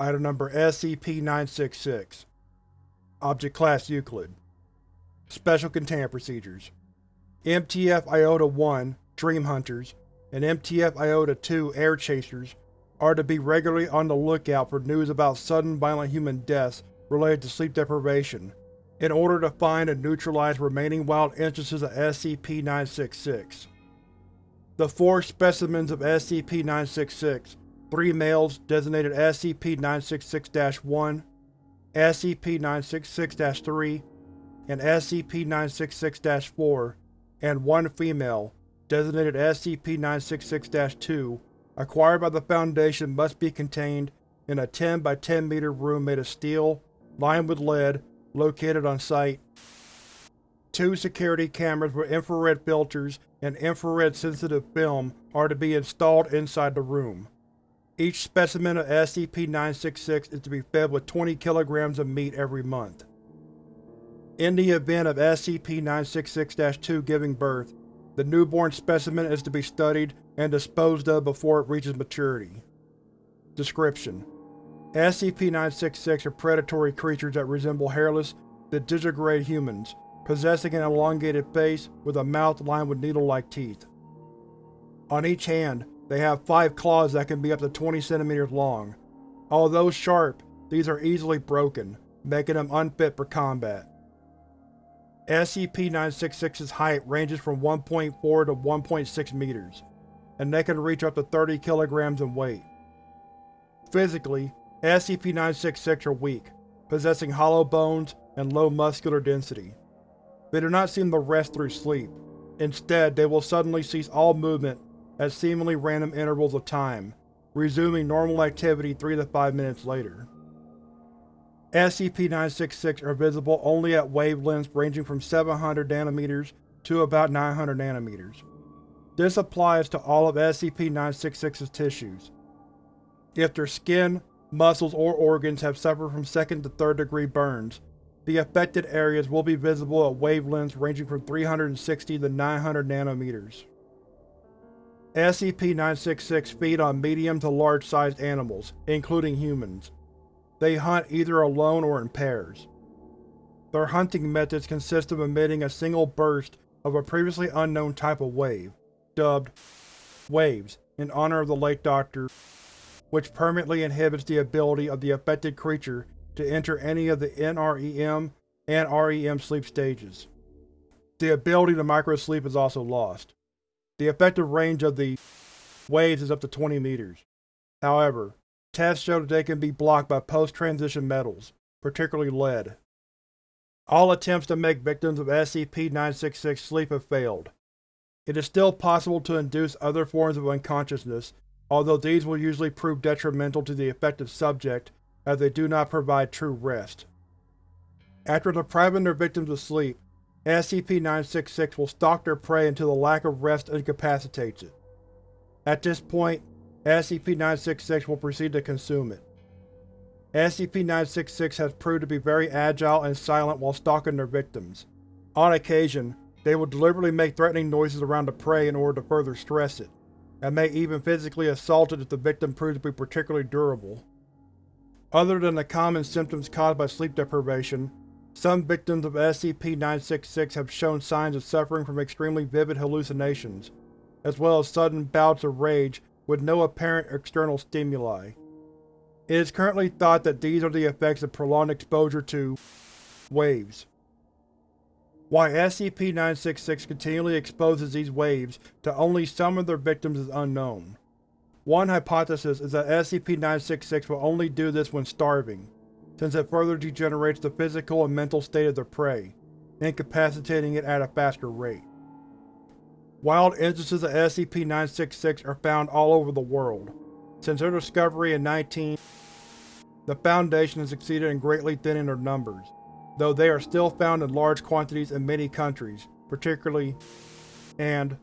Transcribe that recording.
Item Number SCP-966 Object Class Euclid. Special Containment Procedures. MTF Iota-1 Dream Hunters and MTF Iota-2 Air Chasers are to be regularly on the lookout for news about sudden violent human deaths related to sleep deprivation, in order to find and neutralize remaining wild instances of SCP-966. The four specimens of SCP-966, three males designated SCP-966-1, SCP-966-3, and SCP-966-4, and one female, designated SCP-966-2, acquired by the Foundation must be contained in a 10 by 10 meter room made of steel, lined with lead, located on site. Two security cameras with infrared filters and infrared-sensitive film are to be installed inside the room. Each specimen of SCP-966 is to be fed with 20 kilograms of meat every month. In the event of SCP-966-2 giving birth, the newborn specimen is to be studied and disposed of before it reaches maturity. Description: SCP-966 are predatory creatures that resemble hairless, digitigrade humans, possessing an elongated face with a mouth lined with needle-like teeth. On each hand, they have five claws that can be up to 20 cm long. Although sharp, these are easily broken, making them unfit for combat. SCP-966's height ranges from 1.4 to 1.6 meters, and they can reach up to 30 kilograms in weight. Physically, SCP-966 are weak, possessing hollow bones and low muscular density. They do not seem to rest through sleep. Instead, they will suddenly cease all movement at seemingly random intervals of time, resuming normal activity 3 to 5 minutes later. SCP-966 are visible only at wavelengths ranging from 700 nanometers to about 900 nanometers. This applies to all of SCP-966's tissues. If their skin, muscles, or organs have suffered from second to third degree burns, the affected areas will be visible at wavelengths ranging from 360 to 900 nanometers. SCP-966 feed on medium to large-sized animals, including humans. They hunt either alone or in pairs. Their hunting methods consist of emitting a single burst of a previously unknown type of wave, dubbed waves, in honor of the late Dr., which permanently inhibits the ability of the affected creature to enter any of the NREM and REM sleep stages. The ability to microsleep is also lost. The effective range of the waves is up to 20 meters. However, Tests show that they can be blocked by post-transition metals, particularly lead. All attempts to make victims of SCP-966 sleep have failed. It is still possible to induce other forms of unconsciousness, although these will usually prove detrimental to the affected subject as they do not provide true rest. After depriving their victims of sleep, SCP-966 will stalk their prey until the lack of rest incapacitates it. At this point, SCP-966 will proceed to consume it. SCP-966 has proved to be very agile and silent while stalking their victims. On occasion, they will deliberately make threatening noises around the prey in order to further stress it, and may even physically assault it if the victim proves to be particularly durable. Other than the common symptoms caused by sleep deprivation, some victims of SCP-966 have shown signs of suffering from extremely vivid hallucinations, as well as sudden bouts of rage with no apparent external stimuli. It is currently thought that these are the effects of prolonged exposure to waves. Why SCP-966 continually exposes these waves to only some of their victims is unknown. One hypothesis is that SCP-966 will only do this when starving, since it further degenerates the physical and mental state of the prey, incapacitating it at a faster rate. Wild instances of SCP-966 are found all over the world. Since their discovery in 19, the Foundation has succeeded in greatly thinning their numbers, though they are still found in large quantities in many countries, particularly and